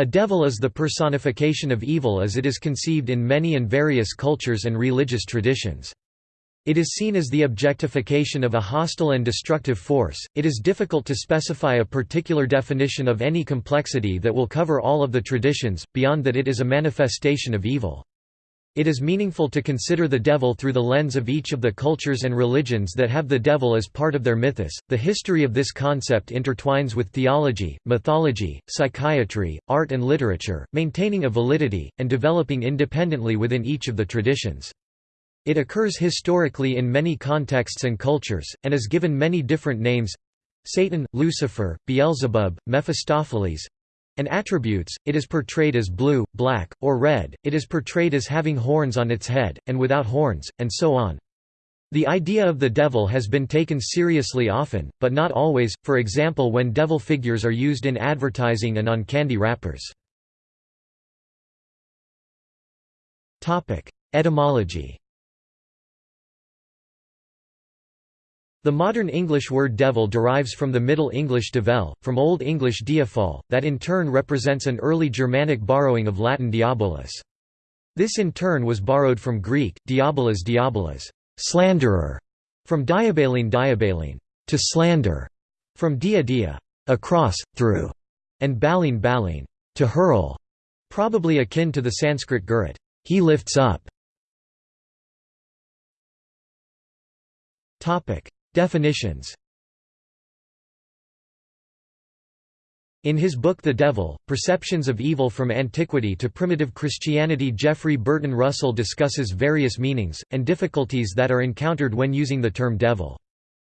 A devil is the personification of evil as it is conceived in many and various cultures and religious traditions. It is seen as the objectification of a hostile and destructive force. It is difficult to specify a particular definition of any complexity that will cover all of the traditions, beyond that it is a manifestation of evil. It is meaningful to consider the devil through the lens of each of the cultures and religions that have the devil as part of their mythos. The history of this concept intertwines with theology, mythology, psychiatry, art, and literature, maintaining a validity, and developing independently within each of the traditions. It occurs historically in many contexts and cultures, and is given many different names Satan, Lucifer, Beelzebub, Mephistopheles, and attributes, it is portrayed as blue, black, or red, it is portrayed as having horns on its head, and without horns, and so on. The idea of the devil has been taken seriously often, but not always, for example when devil figures are used in advertising and on candy wrappers. Etymology The modern English word devil derives from the Middle English devel, from Old English diafol, that in turn represents an early Germanic borrowing of Latin diabolus. This in turn was borrowed from Greek, diabolos diabolos, slanderer, from diabalene diabalene, to slander, from dia dia, across, through, and balene balene, to hurl, probably akin to the Sanskrit gurut, he lifts up. Definitions In his book The Devil, Perceptions of Evil from Antiquity to Primitive Christianity Jeffrey Burton Russell discusses various meanings, and difficulties that are encountered when using the term devil.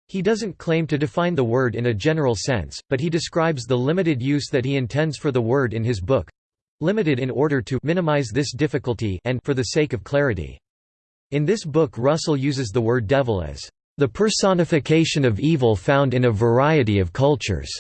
He doesn't claim to define the word in a general sense, but he describes the limited use that he intends for the word in his book—limited in order to minimize this difficulty and for the sake of clarity. In this book Russell uses the word devil as the personification of evil found in a variety of cultures,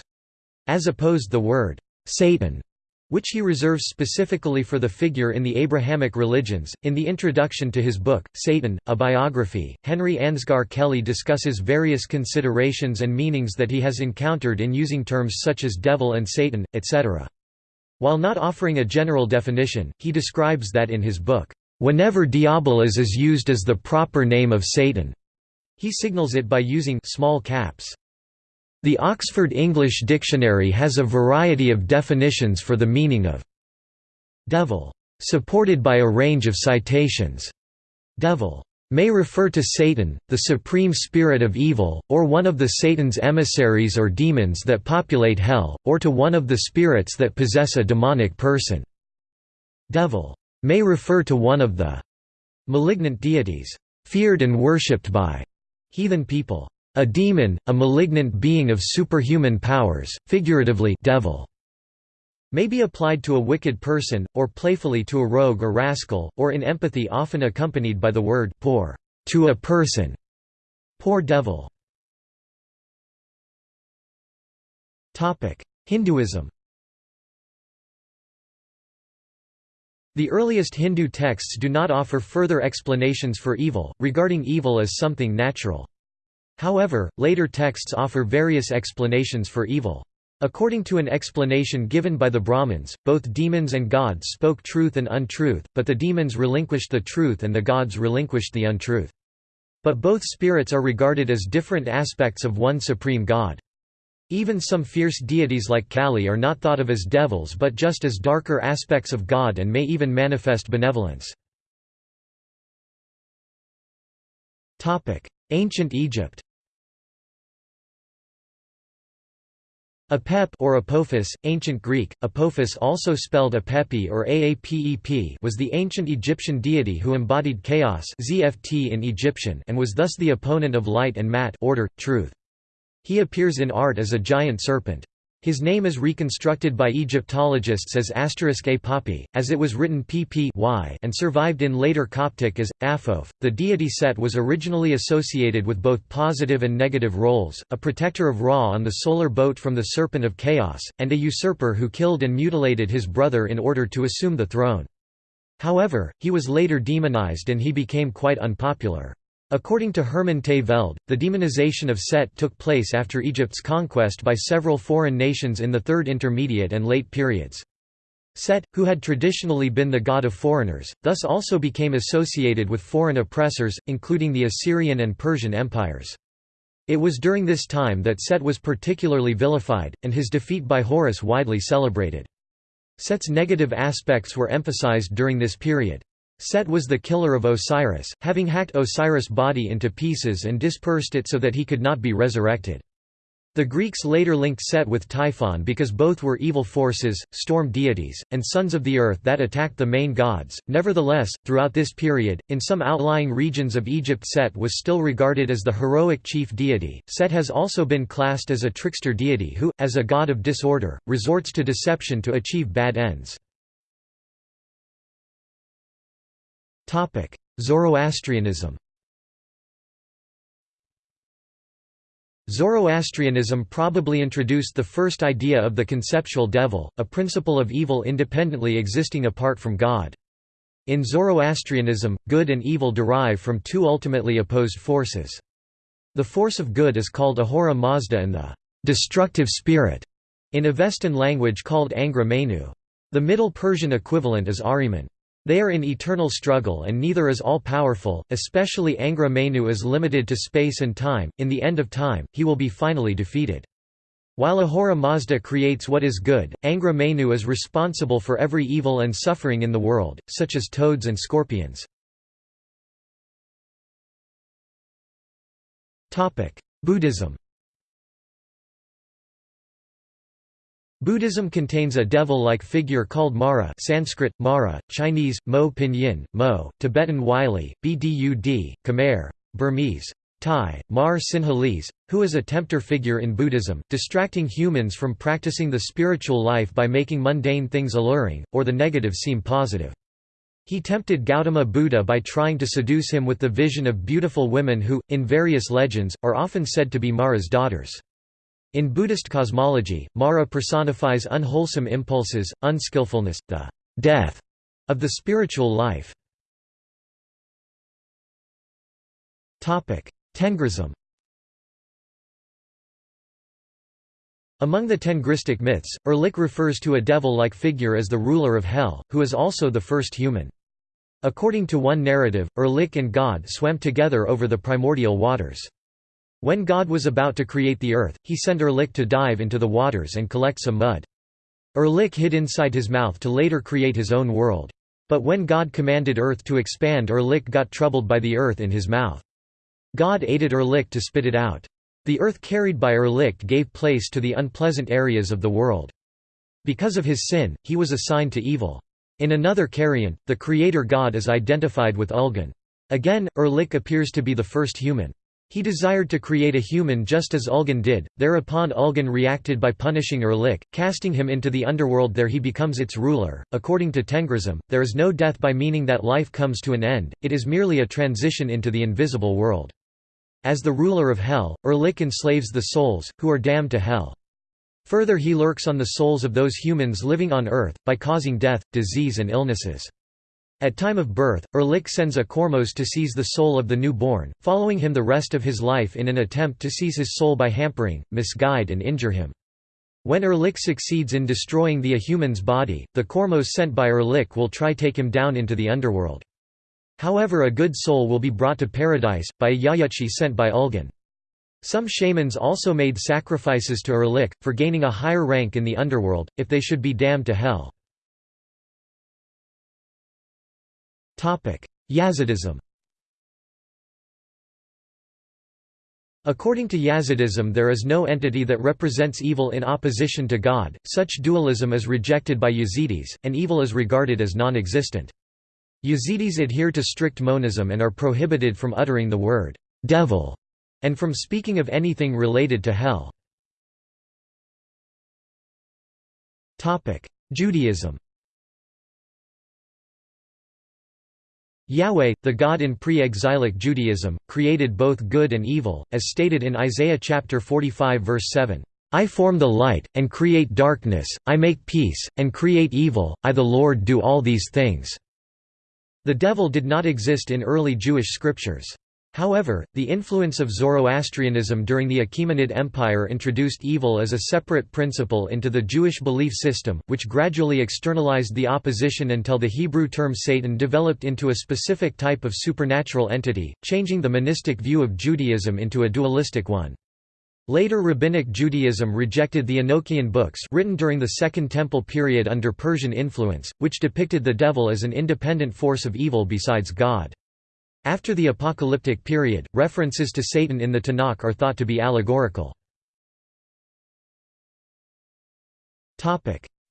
as opposed the word Satan, which he reserves specifically for the figure in the Abrahamic religions. In the introduction to his book, Satan, a biography, Henry Ansgar Kelly discusses various considerations and meanings that he has encountered in using terms such as devil and Satan, etc. While not offering a general definition, he describes that in his book, Whenever diabolos is used as the proper name of Satan, he signals it by using small caps. The Oxford English Dictionary has a variety of definitions for the meaning of devil, supported by a range of citations. Devil may refer to Satan, the supreme spirit of evil, or one of the Satan's emissaries or demons that populate hell, or to one of the spirits that possess a demonic person. Devil may refer to one of the malignant deities feared and worshipped by heathen people. A demon, a malignant being of superhuman powers, figuratively devil, may be applied to a wicked person, or playfully to a rogue or rascal, or in empathy often accompanied by the word poor to a person. Poor devil. Hinduism The earliest Hindu texts do not offer further explanations for evil, regarding evil as something natural. However, later texts offer various explanations for evil. According to an explanation given by the Brahmins, both demons and gods spoke truth and untruth, but the demons relinquished the truth and the gods relinquished the untruth. But both spirits are regarded as different aspects of one supreme god. Even some fierce deities like Kali are not thought of as devils but just as darker aspects of God and may even manifest benevolence. Ancient Egypt Apep or Apophis, ancient Greek, Apophis also spelled Apepi or Aapep was the ancient Egyptian deity who embodied chaos ZFT in Egyptian and was thus the opponent of light and mat order, truth. He appears in art as a giant serpent. His name is reconstructed by Egyptologists as asterisk Apapi, as it was written pp y and survived in later Coptic as Aphof. The deity Set was originally associated with both positive and negative roles, a protector of Ra on the solar boat from the Serpent of Chaos, and a usurper who killed and mutilated his brother in order to assume the throne. However, he was later demonized and he became quite unpopular. According to Herman te Velde, the demonization of Set took place after Egypt's conquest by several foreign nations in the Third Intermediate and Late periods. Set, who had traditionally been the god of foreigners, thus also became associated with foreign oppressors, including the Assyrian and Persian empires. It was during this time that Set was particularly vilified, and his defeat by Horus widely celebrated. Set's negative aspects were emphasized during this period. Set was the killer of Osiris, having hacked Osiris' body into pieces and dispersed it so that he could not be resurrected. The Greeks later linked Set with Typhon because both were evil forces, storm deities, and sons of the earth that attacked the main gods. Nevertheless, throughout this period, in some outlying regions of Egypt Set was still regarded as the heroic chief deity. Set has also been classed as a trickster deity who, as a god of disorder, resorts to deception to achieve bad ends. Zoroastrianism Zoroastrianism probably introduced the first idea of the conceptual devil, a principle of evil independently existing apart from God. In Zoroastrianism, good and evil derive from two ultimately opposed forces. The force of good is called Ahura Mazda and the destructive spirit, in Avestan language called Angra Mainyu. The Middle Persian equivalent is Ahriman. They are in eternal struggle and neither is all-powerful, especially Angra Mainyu is limited to space and time, in the end of time, he will be finally defeated. While Ahura Mazda creates what is good, Angra Mainyu is responsible for every evil and suffering in the world, such as toads and scorpions. Buddhism Buddhism contains a devil-like figure called Mara Sanskrit, Mara, Chinese, Mo Pinyin, Mo, Tibetan Wylie, Bdud, Khmer, Burmese, Thai, Mar Sinhalese, who is a tempter figure in Buddhism, distracting humans from practicing the spiritual life by making mundane things alluring, or the negative seem positive. He tempted Gautama Buddha by trying to seduce him with the vision of beautiful women who, in various legends, are often said to be Mara's daughters. In Buddhist cosmology, Mara personifies unwholesome impulses, unskillfulness, the death of the spiritual life. Tengrism Among the Tengristic myths, Erlik refers to a devil-like figure as the ruler of Hell, who is also the first human. According to one narrative, Erlik and God swam together over the primordial waters. When God was about to create the earth, he sent Erlik to dive into the waters and collect some mud. Erlik hid inside his mouth to later create his own world. But when God commanded earth to expand Erlik got troubled by the earth in his mouth. God aided Erlik to spit it out. The earth carried by Erlik gave place to the unpleasant areas of the world. Because of his sin, he was assigned to evil. In another Cariant, the creator god is identified with Ulgan. Again, Erlik appears to be the first human. He desired to create a human just as Ulgan did, thereupon Ulgan reacted by punishing Erlik, casting him into the underworld there he becomes its ruler. According to Tengrism, there is no death by meaning that life comes to an end, it is merely a transition into the invisible world. As the ruler of hell, Erlik enslaves the souls, who are damned to hell. Further he lurks on the souls of those humans living on earth, by causing death, disease and illnesses. At time of birth, Erlik sends a Kormos to seize the soul of the newborn, following him the rest of his life in an attempt to seize his soul by hampering, misguide and injure him. When Erlik succeeds in destroying the human's body, the Kormos sent by Erlik will try take him down into the underworld. However a good soul will be brought to paradise, by a Yayutchi sent by Ulgan. Some shamans also made sacrifices to Erlik, for gaining a higher rank in the underworld, if they should be damned to hell. Yazidism According to Yazidism there is no entity that represents evil in opposition to God, such dualism is rejected by Yazidis, and evil is regarded as non-existent. Yazidis adhere to strict monism and are prohibited from uttering the word «devil» and from speaking of anything related to hell. Judaism Yahweh, the God in pre-exilic Judaism, created both good and evil, as stated in Isaiah chapter 45 verse 7. I form the light, and create darkness, I make peace, and create evil, I the Lord do all these things." The devil did not exist in early Jewish scriptures. However, the influence of Zoroastrianism during the Achaemenid Empire introduced evil as a separate principle into the Jewish belief system, which gradually externalized the opposition until the Hebrew term Satan developed into a specific type of supernatural entity, changing the monistic view of Judaism into a dualistic one. Later Rabbinic Judaism rejected the Enochian books written during the Second Temple period under Persian influence, which depicted the devil as an independent force of evil besides God. After the apocalyptic period, references to Satan in the Tanakh are thought to be allegorical.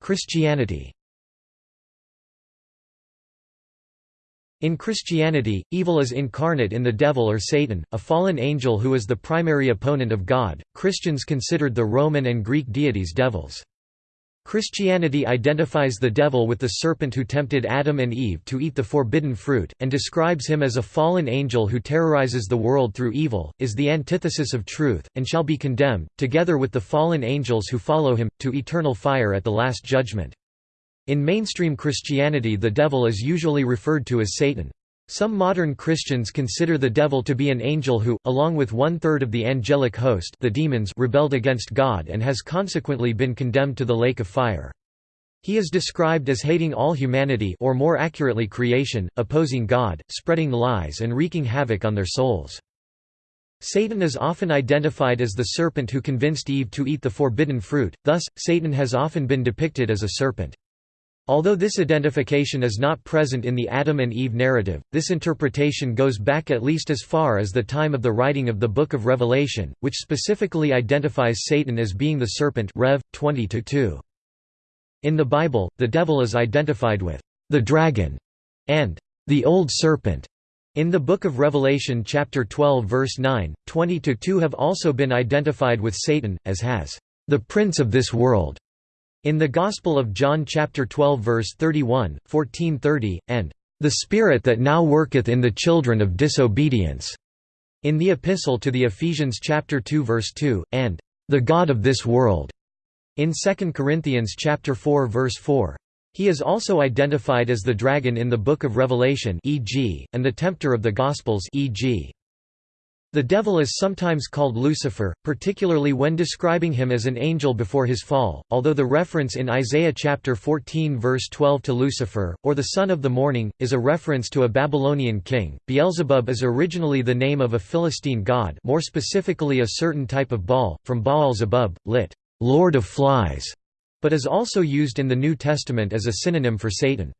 Christianity In Christianity, evil is incarnate in the devil or Satan, a fallen angel who is the primary opponent of God. Christians considered the Roman and Greek deities devils. Christianity identifies the devil with the serpent who tempted Adam and Eve to eat the forbidden fruit, and describes him as a fallen angel who terrorizes the world through evil, is the antithesis of truth, and shall be condemned, together with the fallen angels who follow him, to eternal fire at the Last Judgment. In mainstream Christianity the devil is usually referred to as Satan. Some modern Christians consider the devil to be an angel who, along with one-third of the angelic host the demons rebelled against God and has consequently been condemned to the lake of fire. He is described as hating all humanity or more accurately creation, opposing God, spreading lies and wreaking havoc on their souls. Satan is often identified as the serpent who convinced Eve to eat the forbidden fruit, thus, Satan has often been depicted as a serpent. Although this identification is not present in the Adam and Eve narrative, this interpretation goes back at least as far as the time of the writing of the Book of Revelation, which specifically identifies Satan as being the serpent Rev. 20 -2. In the Bible, the devil is identified with the dragon and the old serpent. In the Book of Revelation chapter 12 verse 9, 20–2 have also been identified with Satan, as has the prince of this world. In the Gospel of John chapter 12 verse 31, 1430, and the Spirit that now worketh in the children of disobedience, in the Epistle to the Ephesians chapter 2 verse 2, and the God of this world, in 2 Corinthians chapter 4 verse 4. He is also identified as the dragon in the Book of Revelation e.g., and the tempter of the Gospels e.g. The devil is sometimes called Lucifer, particularly when describing him as an angel before his fall, although the reference in Isaiah chapter 14 verse 12 to Lucifer, or the son of the morning, is a reference to a Babylonian king. Beelzebub is originally the name of a Philistine god more specifically a certain type of Baal, from Baal Zebub, lit. Lord of Flies, but is also used in the New Testament as a synonym for Satan.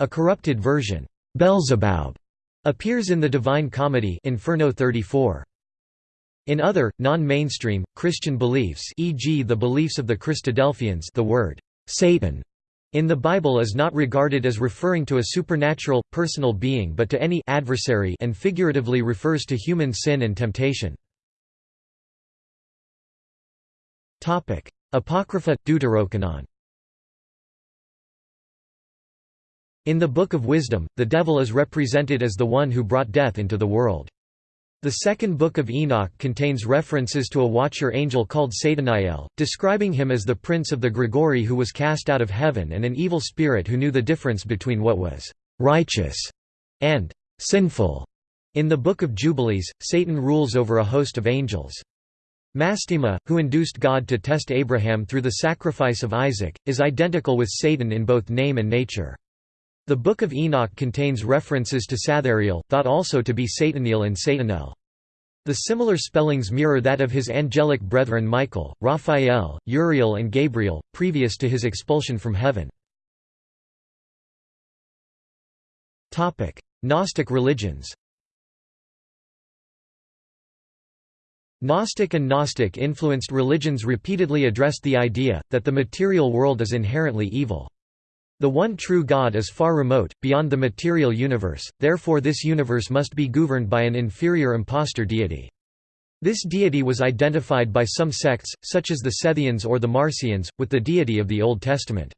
A corrupted version, Beelzebub, Appears in the Divine Comedy Inferno 34. In other, non-mainstream, Christian beliefs e.g. the beliefs of the Christadelphians the word «Satan» in the Bible is not regarded as referring to a supernatural, personal being but to any adversary and figuratively refers to human sin and temptation. Apocrypha, Deuterocanon In the Book of Wisdom, the devil is represented as the one who brought death into the world. The second book of Enoch contains references to a watcher angel called Sataniel, describing him as the prince of the Grigori who was cast out of heaven and an evil spirit who knew the difference between what was righteous and sinful. In the Book of Jubilees, Satan rules over a host of angels. Mastema, who induced God to test Abraham through the sacrifice of Isaac, is identical with Satan in both name and nature. The Book of Enoch contains references to Sathariel, thought also to be Sataniel and Satanel. The similar spellings mirror that of his angelic brethren Michael, Raphael, Uriel and Gabriel, previous to his expulsion from heaven. Gnostic religions Gnostic and Gnostic influenced religions repeatedly addressed the idea, that the material world is inherently evil. The one true God is far remote, beyond the material universe, therefore this universe must be governed by an inferior impostor deity. This deity was identified by some sects, such as the Sethians or the Marcions, with the deity of the Old Testament.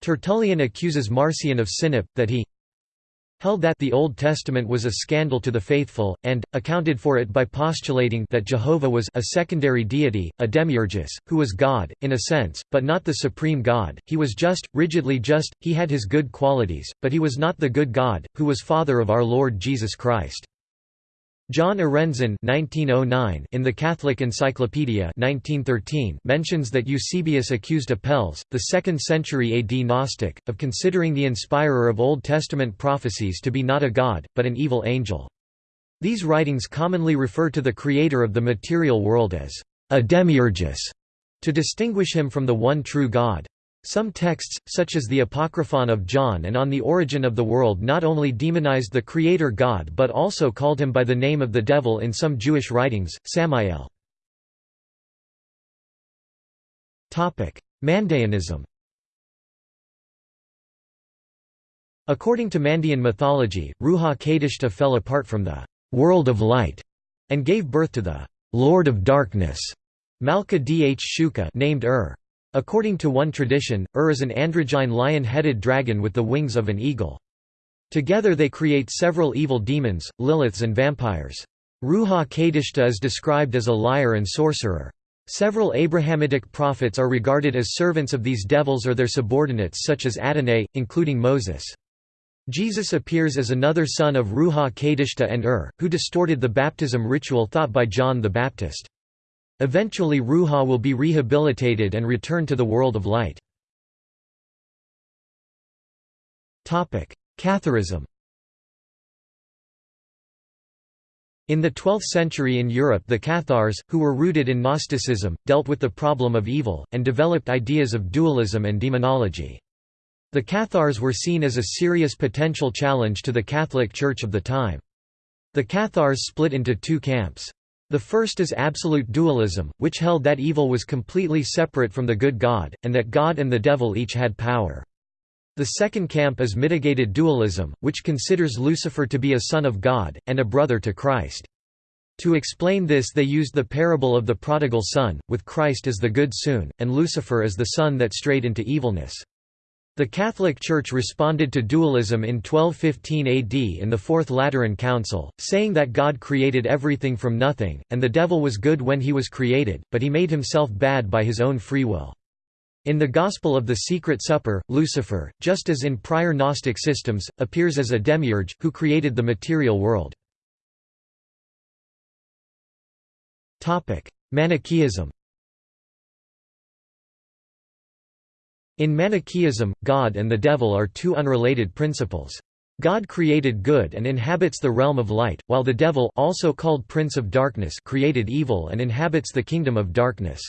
Tertullian accuses Marcion of Sinop, that he held that the Old Testament was a scandal to the faithful, and, accounted for it by postulating that Jehovah was a secondary deity, a demiurgus, who was God, in a sense, but not the supreme God, he was just, rigidly just, he had his good qualities, but he was not the good God, who was Father of our Lord Jesus Christ. John Arendzen (1909) in the Catholic Encyclopedia (1913) mentions that Eusebius accused Apelles, the 2nd century AD Gnostic, of considering the inspirer of Old Testament prophecies to be not a god, but an evil angel. These writings commonly refer to the creator of the material world as a demiurgus, to distinguish him from the one true God. Some texts, such as the Apocryphon of John and On the Origin of the World not only demonized the Creator God but also called him by the name of the devil in some Jewish writings, Samael. Mandaeanism According to Mandean mythology, Ruha Kadishta fell apart from the «world of light» and gave birth to the «lord of darkness» Malka Dh Shuka named Ur. According to one tradition, Ur is an androgyne lion-headed dragon with the wings of an eagle. Together they create several evil demons, Liliths and vampires. Ruha Kadishta is described as a liar and sorcerer. Several Abrahamitic prophets are regarded as servants of these devils or their subordinates such as Adonai, including Moses. Jesus appears as another son of Ruha Kadishta and Ur, who distorted the baptism ritual thought by John the Baptist. Eventually Ruha will be rehabilitated and return to the world of light. Catharism In the 12th century in Europe the Cathars, who were rooted in Gnosticism, dealt with the problem of evil, and developed ideas of dualism and demonology. The Cathars were seen as a serious potential challenge to the Catholic Church of the time. The Cathars split into two camps. The first is absolute dualism, which held that evil was completely separate from the good God, and that God and the devil each had power. The second camp is mitigated dualism, which considers Lucifer to be a son of God, and a brother to Christ. To explain this they used the parable of the prodigal son, with Christ as the good soon, and Lucifer as the son that strayed into evilness. The Catholic Church responded to dualism in 1215 AD in the Fourth Lateran Council, saying that God created everything from nothing, and the devil was good when he was created, but he made himself bad by his own free will. In the Gospel of the Secret Supper, Lucifer, just as in prior Gnostic systems, appears as a demiurge, who created the material world. Manichaeism In Manichaeism, God and the devil are two unrelated principles. God created good and inhabits the realm of light, while the devil also called Prince of Darkness created evil and inhabits the kingdom of darkness.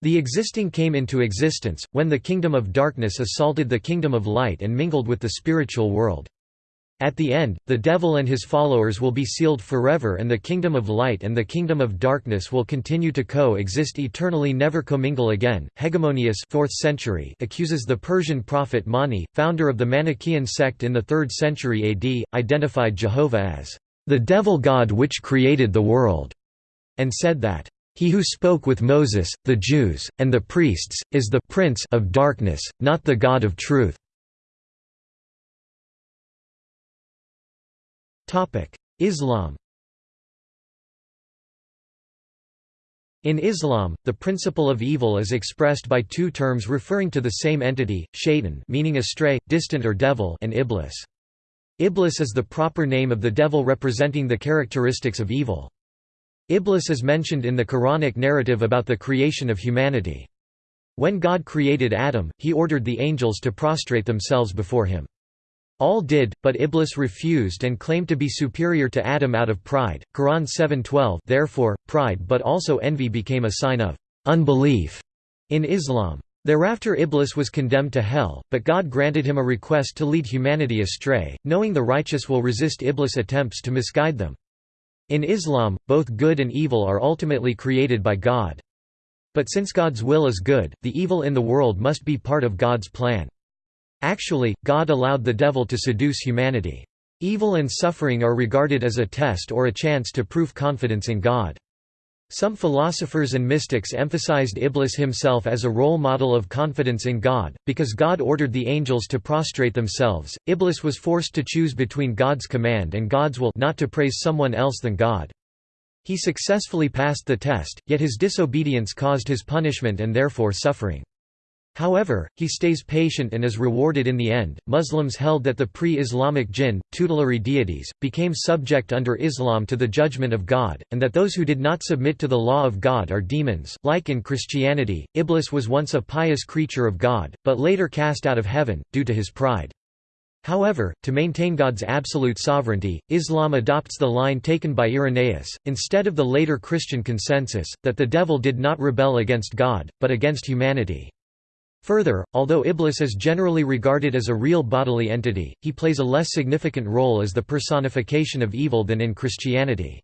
The existing came into existence, when the kingdom of darkness assaulted the kingdom of light and mingled with the spiritual world. At the end, the devil and his followers will be sealed forever and the kingdom of light and the kingdom of darkness will continue to co-exist eternally never commingle again. Hegemonius 4th century accuses the Persian prophet Mani, founder of the Manichaean sect in the 3rd century AD, identified Jehovah as the devil god which created the world, and said that he who spoke with Moses, the Jews, and the priests, is the prince of darkness, not the God of truth. Islam In Islam, the principle of evil is expressed by two terms referring to the same entity, shaitan meaning astray, distant or devil and iblis. Iblis is the proper name of the devil representing the characteristics of evil. Iblis is mentioned in the Quranic narrative about the creation of humanity. When God created Adam, he ordered the angels to prostrate themselves before him. All did, but Iblis refused and claimed to be superior to Adam out of pride. Quran 7:12. Therefore, pride but also envy became a sign of unbelief in Islam. Thereafter Iblis was condemned to hell, but God granted him a request to lead humanity astray, knowing the righteous will resist Iblis' attempts to misguide them. In Islam, both good and evil are ultimately created by God. But since God's will is good, the evil in the world must be part of God's plan. Actually, God allowed the devil to seduce humanity. Evil and suffering are regarded as a test or a chance to prove confidence in God. Some philosophers and mystics emphasized Iblis himself as a role model of confidence in God. Because God ordered the angels to prostrate themselves, Iblis was forced to choose between God's command and God's will not to praise someone else than God. He successfully passed the test, yet his disobedience caused his punishment and therefore suffering. However, he stays patient and is rewarded in the end. Muslims held that the pre Islamic jinn, tutelary deities, became subject under Islam to the judgment of God, and that those who did not submit to the law of God are demons. Like in Christianity, Iblis was once a pious creature of God, but later cast out of heaven, due to his pride. However, to maintain God's absolute sovereignty, Islam adopts the line taken by Irenaeus, instead of the later Christian consensus, that the devil did not rebel against God, but against humanity. Further, although Iblis is generally regarded as a real bodily entity, he plays a less significant role as the personification of evil than in Christianity.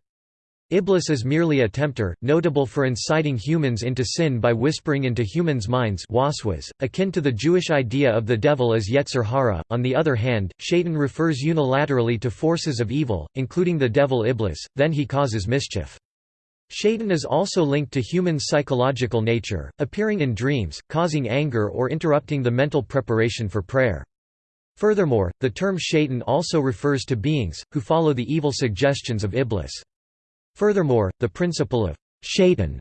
Iblis is merely a tempter, notable for inciting humans into sin by whispering into humans' minds waswas, akin to the Jewish idea of the devil as Yetzer Hara. On the other hand, Shaitan refers unilaterally to forces of evil, including the devil Iblis, then he causes mischief. Shaitan is also linked to human psychological nature, appearing in dreams, causing anger or interrupting the mental preparation for prayer. Furthermore, the term shaitan also refers to beings, who follow the evil suggestions of Iblis. Furthermore, the principle of shaitan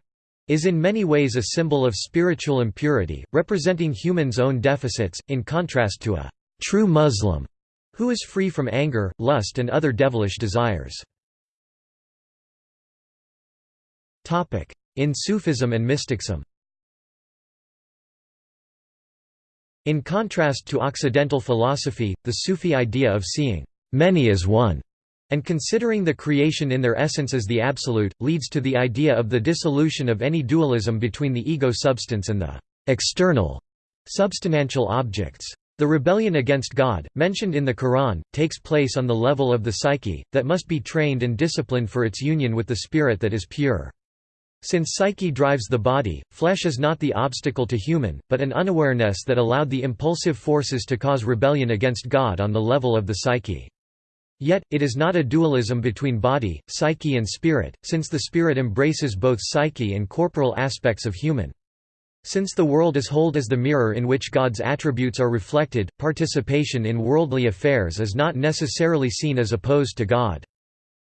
is in many ways a symbol of spiritual impurity, representing humans' own deficits, in contrast to a true Muslim, who is free from anger, lust and other devilish desires. In Sufism and mysticism In contrast to Occidental philosophy, the Sufi idea of seeing many as one and considering the creation in their essence as the absolute, leads to the idea of the dissolution of any dualism between the ego substance and the external substantial objects. The rebellion against God, mentioned in the Quran, takes place on the level of the psyche, that must be trained and disciplined for its union with the spirit that is pure. Since psyche drives the body, flesh is not the obstacle to human, but an unawareness that allowed the impulsive forces to cause rebellion against God on the level of the psyche. Yet, it is not a dualism between body, psyche and spirit, since the spirit embraces both psyche and corporal aspects of human. Since the world is hold as the mirror in which God's attributes are reflected, participation in worldly affairs is not necessarily seen as opposed to God.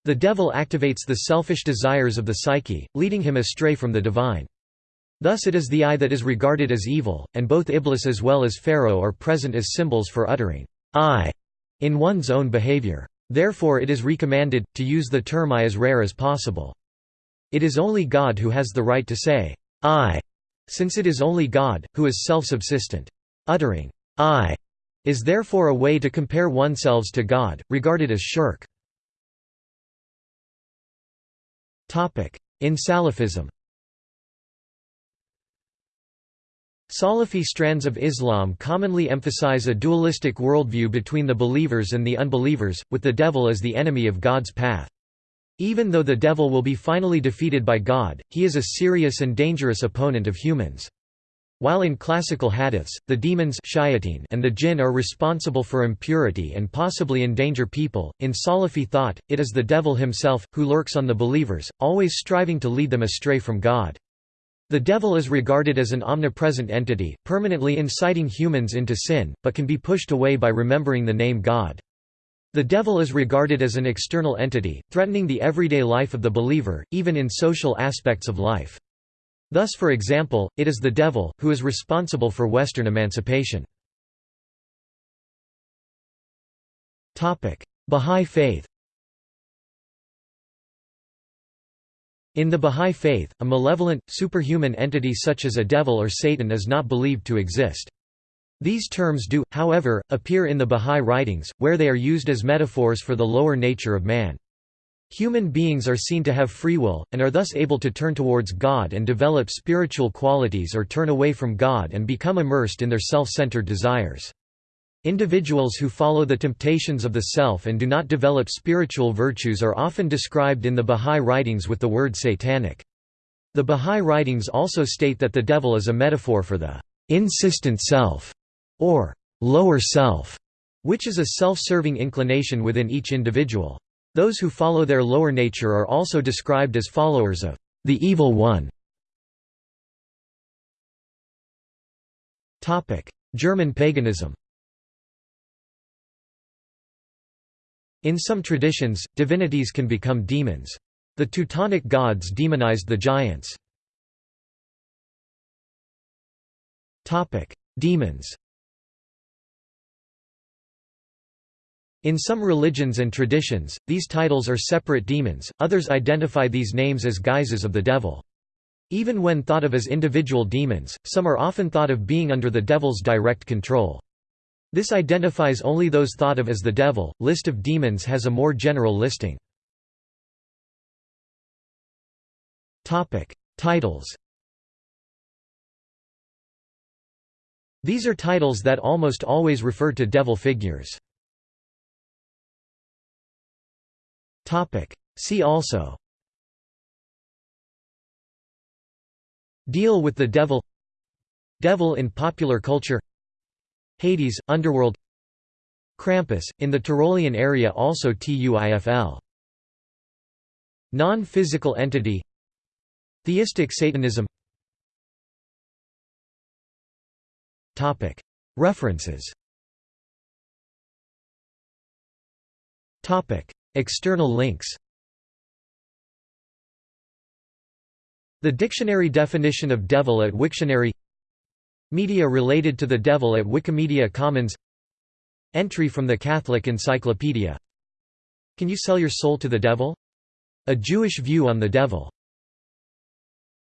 The devil activates the selfish desires of the psyche, leading him astray from the divine. Thus it is the I that is regarded as evil, and both Iblis as well as Pharaoh are present as symbols for uttering I in one's own behavior. Therefore it is recommended, to use the term I as rare as possible. It is only God who has the right to say I, since it is only God, who is self-subsistent. Uttering I is therefore a way to compare oneself to God, regarded as shirk. In Salafism Salafi strands of Islam commonly emphasize a dualistic worldview between the believers and the unbelievers, with the devil as the enemy of God's path. Even though the devil will be finally defeated by God, he is a serious and dangerous opponent of humans. While in classical hadiths, the demons and the jinn are responsible for impurity and possibly endanger people, in Salafi thought, it is the devil himself, who lurks on the believers, always striving to lead them astray from God. The devil is regarded as an omnipresent entity, permanently inciting humans into sin, but can be pushed away by remembering the name God. The devil is regarded as an external entity, threatening the everyday life of the believer, even in social aspects of life. Thus for example, it is the devil, who is responsible for Western emancipation. Bahá'í Faith In the Bahá'í Faith, a malevolent, superhuman entity such as a devil or Satan is not believed to exist. These terms do, however, appear in the Bahá'í writings, where they are used as metaphors for the lower nature of man. Human beings are seen to have free will, and are thus able to turn towards God and develop spiritual qualities or turn away from God and become immersed in their self-centered desires. Individuals who follow the temptations of the self and do not develop spiritual virtues are often described in the Bahá'í writings with the word satanic. The Bahá'í writings also state that the devil is a metaphor for the insistent self, or lower self, which is a self-serving inclination within each individual. Those who follow their lower nature are also described as followers of the evil one. German paganism In some traditions, divinities can become demons. The Teutonic gods demonized the giants. Demons In some religions and traditions, these titles are separate demons, others identify these names as guises of the devil. Even when thought of as individual demons, some are often thought of being under the devil's direct control. This identifies only those thought of as the devil. List of demons has a more general listing. Topic: Titles. These are titles that almost always refer to devil figures. Topic: See also. Deal with the devil. Devil in popular culture. Hades, underworld. Krampus, in the Tyrolean area also TUIFL Non-physical entity. Theistic Satanism. References External links. The dictionary definition of devil at Wiktionary. Media related to the devil at Wikimedia Commons. Entry from the Catholic Encyclopedia. Can you sell your soul to the devil? A Jewish view on the devil